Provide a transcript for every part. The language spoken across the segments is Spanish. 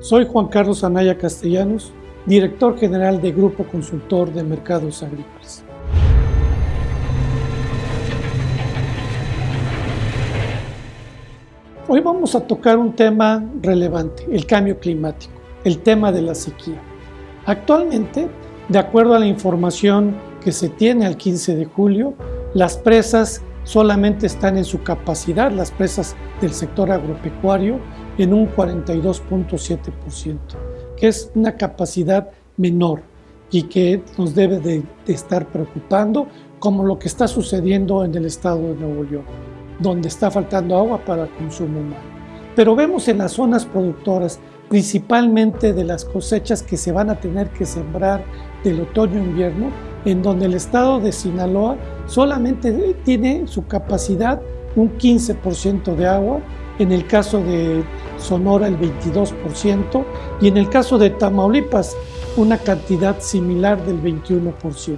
Soy Juan Carlos Anaya Castellanos, director general de Grupo Consultor de Mercados Agrícolas. Hoy vamos a tocar un tema relevante, el cambio climático, el tema de la sequía. Actualmente, de acuerdo a la información que se tiene al 15 de julio, las presas solamente están en su capacidad, las presas del sector agropecuario, en un 42.7%, que es una capacidad menor y que nos debe de, estar preocupando, como lo que está sucediendo en el estado de Nuevo León, donde está faltando agua para consumo humano. Pero vemos en las zonas productoras, principalmente de las cosechas que se van a tener que sembrar del otoño-invierno, en donde el estado de Sinaloa solamente tiene su capacidad un 15% de agua, en el caso de Sonora el 22% y en el caso de Tamaulipas una cantidad similar del 21%.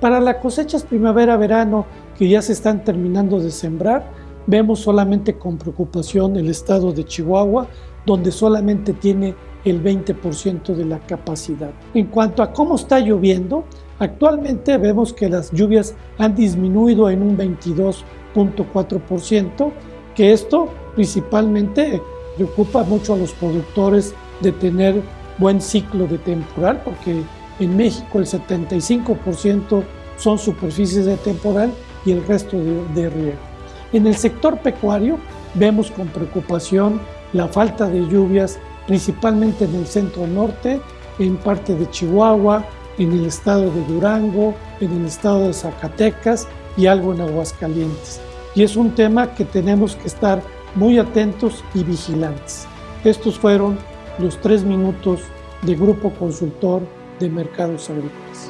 Para las cosechas primavera-verano que ya se están terminando de sembrar, vemos solamente con preocupación el estado de Chihuahua, donde solamente tiene el 20% de la capacidad. En cuanto a cómo está lloviendo, actualmente vemos que las lluvias han disminuido en un 22.4%, que esto principalmente preocupa mucho a los productores de tener buen ciclo de temporal, porque en México el 75% son superficies de temporal y el resto de, de riego. En el sector pecuario vemos con preocupación la falta de lluvias, principalmente en el centro norte, en parte de Chihuahua, en el estado de Durango, en el estado de Zacatecas y algo en Aguascalientes. Y es un tema que tenemos que estar muy atentos y vigilantes. Estos fueron los tres minutos de Grupo Consultor de Mercados Agrícolas.